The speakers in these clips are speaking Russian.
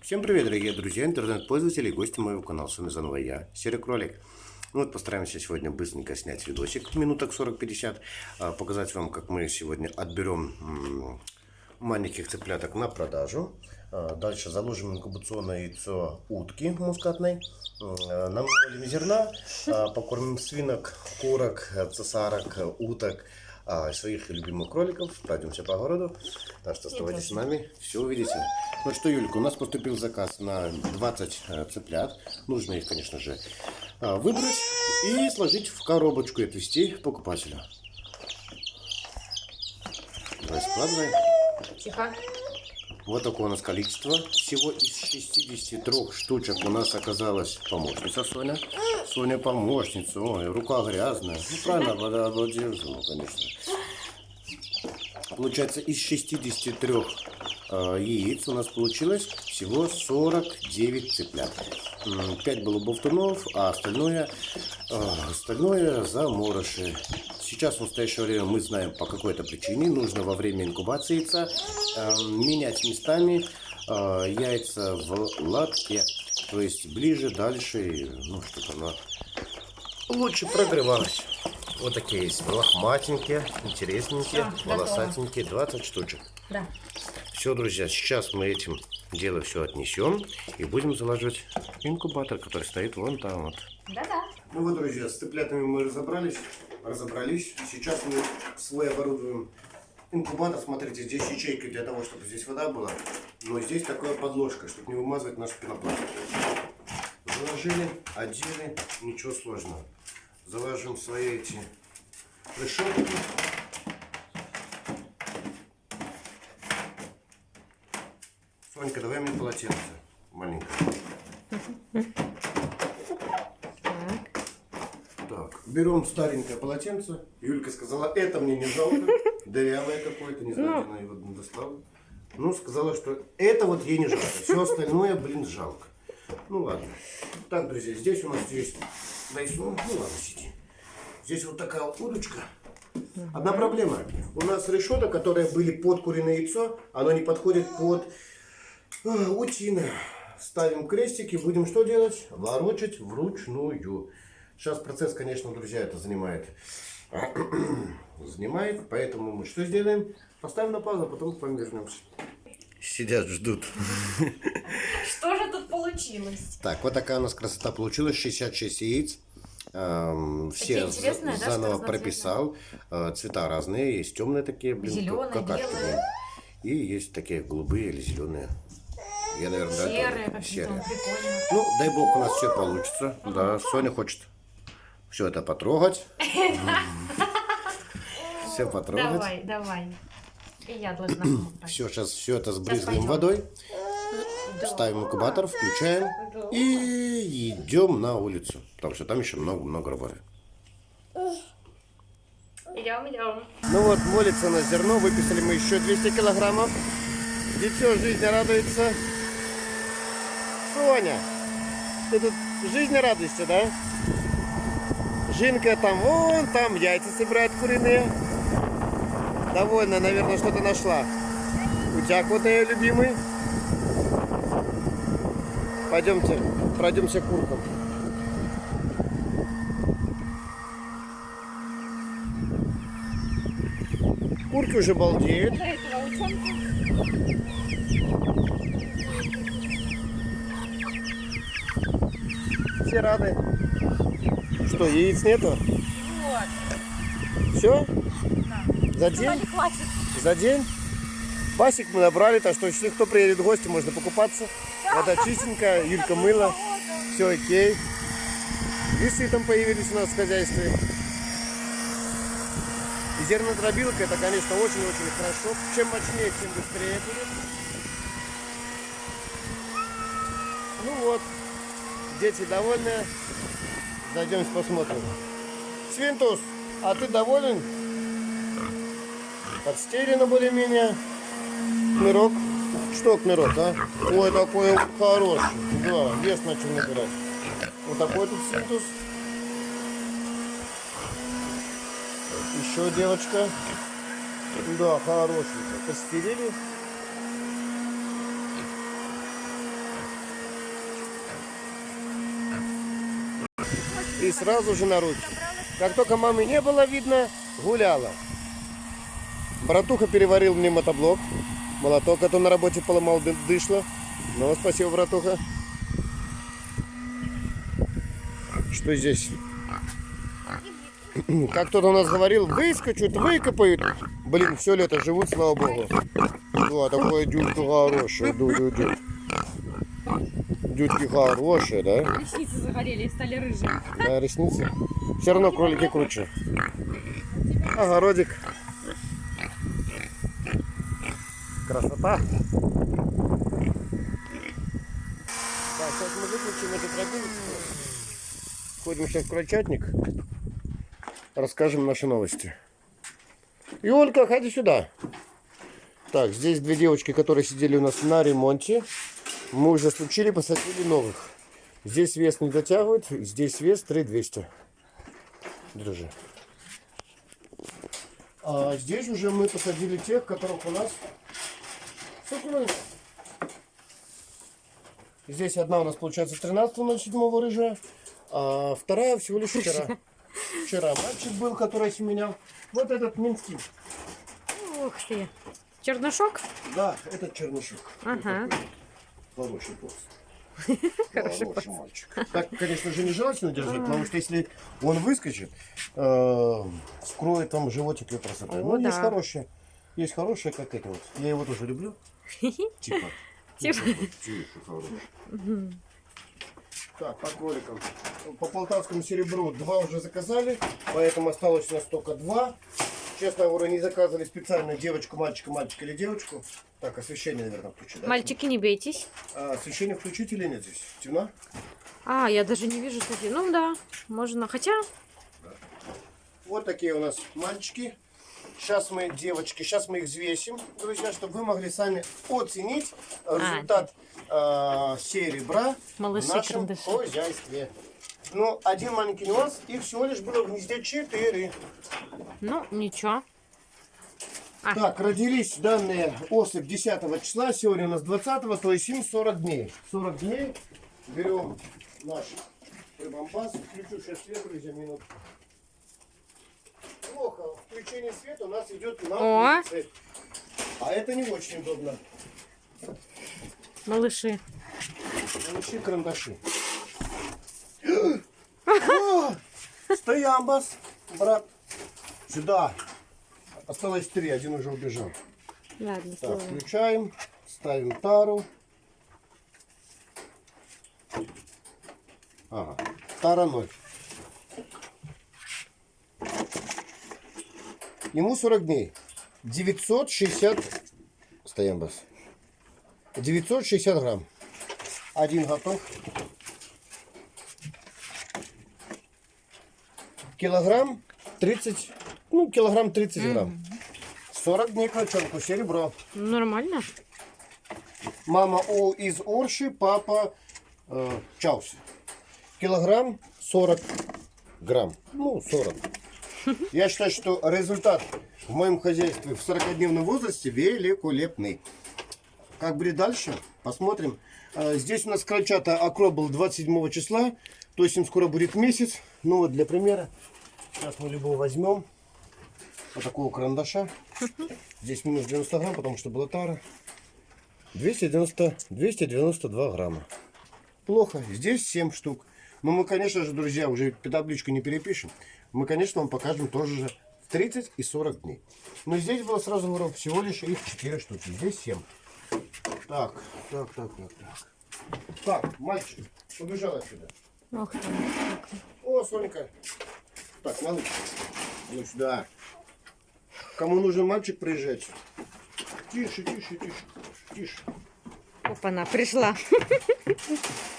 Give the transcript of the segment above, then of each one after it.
Всем привет, дорогие друзья, интернет-пользователи и гости моего канала. С вами заново я, Серый Кролик. Ну вот постараемся сегодня быстренько снять видосик, минуток 40-50, а, показать вам, как мы сегодня отберем маленьких цыпляток на продажу. А, дальше заложим инкубационное яйцо утки мускатной, намолим зерна, а, покормим свинок, курок, цесарок, уток, своих любимых кроликов, пройдемся по городу. Так что оставайтесь с нами, все увидите. Ну что, Юлька, у нас поступил заказ на 20 э, цыплят. Нужно их, конечно же, э, выбрать и сложить в коробочку и отвезти покупателю. Давай складывай. Тихо. Вот такое у нас количество. Всего из 63 штучек у нас оказалась помощница Соня. Соня помощница. Ой, рука грязная. Ну, правильно, вода держу, конечно. Получается, из 63 э, яиц у нас получилось всего 49 цыплят. 5 было болтунов, а остальное, э, остальное заморыши. Сейчас в настоящее время мы знаем по какой-то причине нужно во время инкубации яйца э, менять местами э, яйца в латке. То есть ближе, дальше, ну что-то оно лучше прогревалось. Вот такие есть лохматенькие, интересненькие, все, волосатенькие, 20 штучек. Да. Все, друзья, сейчас мы этим дело все отнесем и будем залаживать инкубатор, который стоит вон там вот. Да-да. Ну вот, друзья, с цыплятами мы разобрались, разобрались. Сейчас мы свой оборудуем инкубатор. Смотрите, здесь ячейка для того, чтобы здесь вода была. Но здесь такая подложка, чтобы не вымазывать наш пенопласт. Заложили, одели, ничего сложного заложим свои эти решетки. Сонька, давай мне полотенце маленькое. Так, берем старенькое полотенце. Юлька сказала, это мне не жалко. Дырявое какое-то, не знаю, где она его достала. Ну, сказала, что это вот ей не жалко. Все остальное, блин, жалко. Ну ладно. Так, друзья, здесь у нас есть ну, ну ладно, сиди. Здесь вот такая вот удочка. Одна проблема. У нас решеток, которые были под куриное яйцо, оно не подходит под э, утиное. Ставим крестики, будем что делать? Ворочать вручную. Сейчас процесс, конечно, друзья, это занимает. занимает, поэтому мы что сделаем? Поставим на паузу, а потом к вам вернемся. Сидят, ждут. Что же тут получилось? Так, вот такая у нас красота получилась. 66 яиц. Эм, все заново да, прописал. Э, цвета разные. Есть темные такие, блин, Зеленые, как, белые. И есть такие голубые или зеленые. Я, наверное, серые, да, серые. Ну, дай бог, у нас все получится. Угу. Да, Соня хочет все это потрогать. Все потрогать. Давай, давай. И я должна Все, сейчас все это сбрызгаем водой. Ставим инкубатор, включаем и идем на улицу. Потому что там еще много-много работы. Идем, идем. Ну вот, молится на зерно. Выписали мы еще 200 килограммов. Дитё жизни радуется. Соня, ты тут жизни радуешься, да? Жинка там, вон там яйца собирает куриные. Довольно, наверное, что-то нашла. Утяг вот ее любимый. Пойдемте, пройдемся куркам. Курки уже балдеют. Все рады. Что, яиц нету? Вот. Все? За день? За день? Басик мы набрали, так что если кто приедет в гости, можно покупаться. Вода чистенькая, Юлька мыла, все окей. Лисы там появились у нас в хозяйстве. И зернодробилка, это, конечно, очень-очень хорошо. Чем мощнее, тем быстрее будет. Ну вот, дети довольны. Зайдем посмотрим. Свинтус, а ты доволен? подстелено более-менее. Кмирок? Что кмирок, а? Ой, такой хороший. Да, вес начал набирать. Вот такой тут синтус. Еще девочка. Да, хороший. Постелили. И сразу же на руки. Как только мамы не было видно, гуляла. Братуха переварил мне мотоблок. Молоток, а то на работе поломал ды- дышло. Ну, спасибо, братуха. Что здесь? Как кто-то у нас говорил, выскочут, выкопают. Блин, все лето живут, слава богу. О, такое дюдька хорошая, ду-ду-ду. Дюдьки хорошие, да? Ресницы загорели и стали рыжие. Да, ресницы. Все равно кролики круче. Огородик. Красота. Так, сейчас мы выключим эту тропинку. Ходим сейчас в крольчатник. Расскажем наши новости. Юлька, ходи сюда. Так, здесь две девочки, которые сидели у нас на ремонте. Мы уже случили, посадили новых. Здесь вес не дотягивает, здесь вес 3200. Держи. А здесь уже мы посадили тех, которых у нас... Здесь одна у нас получается 13.07 рыжая, а вторая всего лишь вчера. Вчера мальчик был, который семенял. Вот этот минский. Ух ты. Чернышок? Да, этот чернышок. Ага. Хороший пост. Хороший мальчик. Так, конечно же, нежелательно держать, потому что если он выскочит, э, скроет там животик и красота. Ну, есть хорошие. Есть хорошие, как эти вот. Я его тоже люблю. Типа. Типа. Хороший. Так, по кроликам. По полтавскому серебру два уже заказали, поэтому осталось у нас только два. Честно говоря, не заказывали специально девочку, мальчика, мальчика или девочку. Так, освещение, наверное, включить. да? Мальчики, не бейтесь. А освещение включить или нет здесь? Темно? А, я даже не вижу, кстати. Ну да, можно. Хотя, Вот такие у нас мальчики. Сейчас мы, девочки, сейчас мы их взвесим, друзья, чтобы вы могли сами оценить результат э, серебра Малыши в нашем карандаши. хозяйстве. Ну, один маленький нюанс, их всего лишь было в гнезде 4. ну, ничего. А. Так, родились данные особь 10 числа, сегодня у нас 20, то есть им 40 дней. 40 дней берем наш прибамбас, включу сейчас свет, друзья, минут. Плохо, включение света у нас идет на О. улице. А это не очень удобно. Малыши. Получи карандаши. О, Стоямбас, брат. Сюда. Осталось три, один уже убежал. Ладно, Так, включаем, ставим тару. Ага, тара 0. Ему 40 дней. 960... Стоим бас. 960 грамм. Один готов. Килограмм 30... Ну, килограмм 30 грамм. 40 дней крольчонку, серебро. Нормально. Мама О из Орши, папа э, Чаус. Килограмм 40 грамм. Ну, 40. Я считаю, что результат в моем хозяйстве в 40-дневном возрасте великолепный. Как будет дальше? Посмотрим. Э, Здесь у нас крольчата окроп был 27 числа, то есть им скоро будет месяц. Ну вот для примера. Сейчас мы любого возьмем. Вот такого карандаша. Здесь минус 90 грамм, потому что была тара. 290, 292 грамма. Плохо. Здесь 7 штук. Но мы, конечно же, друзья, уже табличку не перепишем. Мы, конечно, вам покажем тоже же в 30 и 40 дней. Но здесь было сразу говорю, всего лишь их 4 штуки. Здесь 7. Так, так, так, так, так. Так, мальчик, убежал отсюда. Ох ты. О, Сонька. Так, малыш. Ну сюда. Кому нужен мальчик, приезжайте. Тише, тише, тише. Тише. Опа-на, пришла.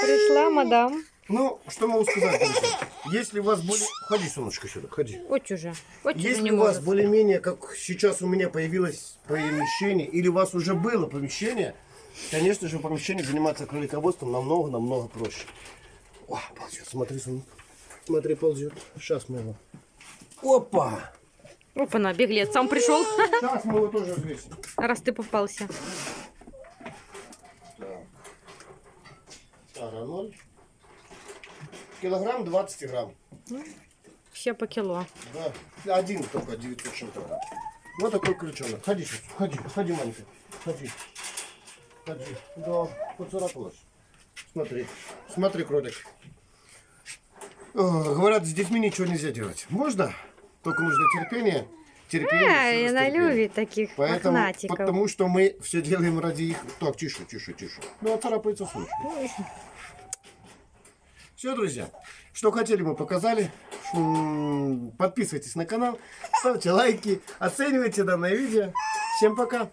Пришла, мадам. Ну, что могу сказать, друзья? Если у вас более... Ходи, солнышко, сюда, ходи. Вот уже. Вот Если у вас более-менее, как сейчас у меня появилось помещение, или у вас уже было помещение, конечно же, в помещении заниматься кролиководством намного-намного проще. О, ползет, смотри, сон. Смотри, ползет. Сейчас мы его... Опа! Опа-на, беглец сам пришел, Сейчас мы его тоже взвесим. раз ты попался. Так. Тара 0. Килограмм 20 грамм. Все по кило. Да. Один только 900 чем-то грамм. Вот такой крючонок. Ходи сейчас. Ходи. Ходи, маленький. Ходи. Ходи. Да, поцарапалась. Смотри. Смотри, кролик. Говорят, с детьми ничего нельзя делать. Можно? Только нужно терпение. Ай, всё она любит таких Поэтому, мохнатиков. потому что мы все делаем ради их. Так, тише, тише, тише. Ну, а царапается случай. Все, друзья. Что хотели, мы показали. Подписывайтесь на канал, ставьте лайки, оценивайте данное видео. Всем пока.